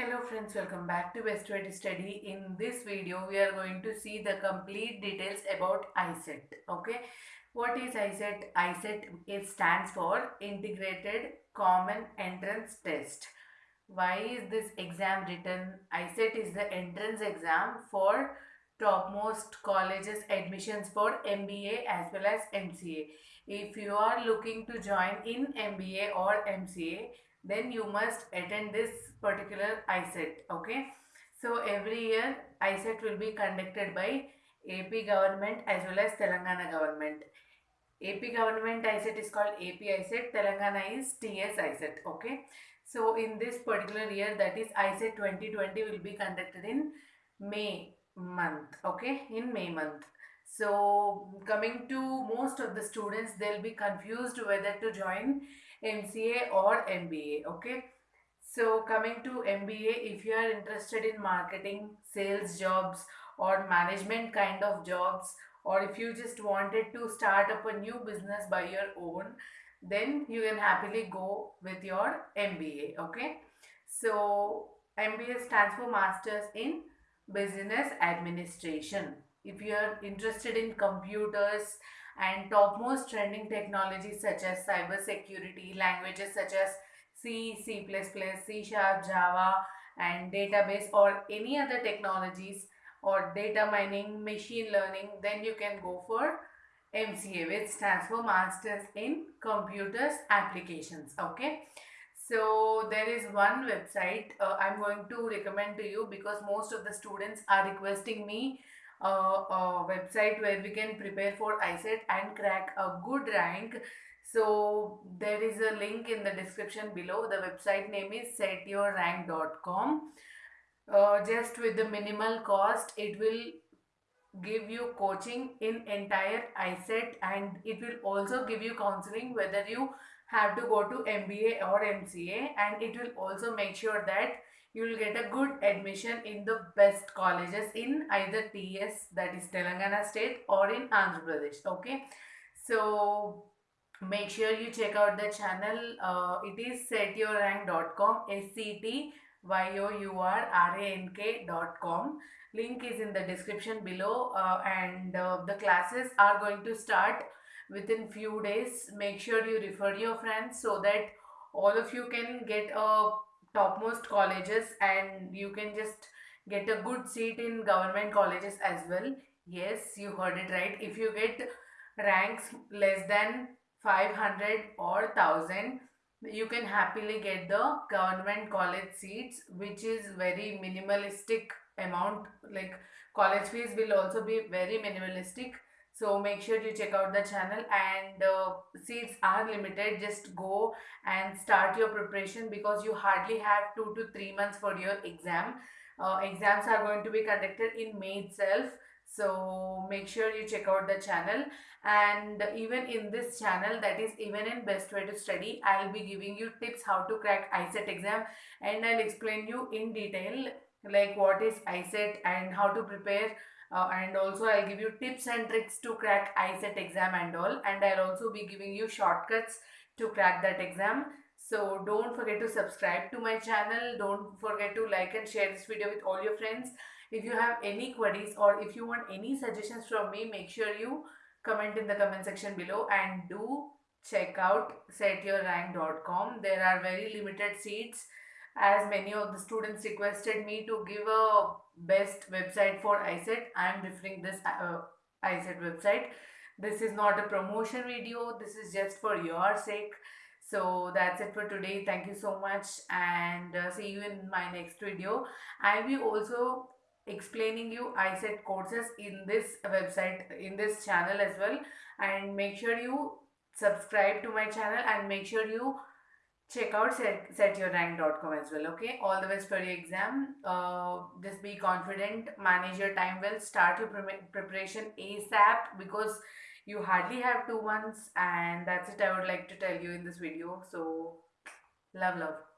Hello friends, welcome back to to Study. In this video, we are going to see the complete details about ICET. Okay, what is ICET? ICET it stands for Integrated Common Entrance Test. Why is this exam written? ICET is the entrance exam for topmost colleges admissions for MBA as well as MCA. If you are looking to join in MBA or MCA, then you must attend this particular ICET. Okay. So every year ICET will be conducted by AP government as well as Telangana government. AP government ICET is called AP ICET, Telangana is TS ICET. Okay. So in this particular year that is ICET 2020 will be conducted in May month. Okay. In May month. So coming to most of the students they'll be confused whether to join MCA or MBA. Okay. So coming to MBA, if you are interested in marketing, sales jobs or management kind of jobs or if you just wanted to start up a new business by your own, then you can happily go with your MBA. Okay. So MBA stands for Masters in Business Administration. If you are interested in computers and topmost trending technologies such as cyber security, languages such as C, C++, C Sharp, Java and database or any other technologies or data mining, machine learning, then you can go for MCA which stands for Masters in Computers Applications. Okay. So there is one website uh, I'm going to recommend to you because most of the students are requesting me uh, a website where we can prepare for ICET and crack a good rank. So there is a link in the description below. The website name is setyourrank.com. Uh, just with the minimal cost, it will give you coaching in entire ICET and it will also give you counseling whether you have to go to MBA or MCA and it will also make sure that you will get a good admission in the best colleges in either TS that is Telangana state or in Andhra Pradesh okay? So make sure you check out the channel uh, it is setyourrank.com s-c-t-y-o-u-r-r-a-n-k.com link is in the description below uh, and uh, the classes are going to start within few days make sure you refer your friends so that all of you can get a topmost colleges and you can just get a good seat in government colleges as well. Yes you heard it right. If you get ranks less than 500 or 1000 you can happily get the government college seats which is very minimalistic amount. Like college fees will also be very minimalistic so make sure you check out the channel and uh, seats are limited. Just go and start your preparation because you hardly have two to three months for your exam. Uh, exams are going to be conducted in may itself. So make sure you check out the channel. And even in this channel that is even in best way to study i'll be giving you tips how to crack ICET exam and i'll explain you in detail like what is ICET and how to prepare uh, and also I'll give you tips and tricks to crack ICET exam and all and I'll also be giving you shortcuts to crack that exam. So don't forget to subscribe to my channel. Don't forget to like and share this video with all your friends. If you have any queries or if you want any suggestions from me, make sure you comment in the comment section below and do check out setyourrank.com. There are very limited seats as many of the students requested me to give a best website for ICET, I am referring this uh, ICET website. This is not a promotion video, this is just for your sake. So that's it for today. Thank you so much and uh, see you in my next video. I will also explaining you ICET courses in this website, in this channel as well. And make sure you subscribe to my channel and make sure you check out set, setyourrank.com as well okay? All the best for your exam. Uh, just be confident manage your time well start your pre preparation asap because you hardly have two months and that's it i would like to tell you in this video. So love love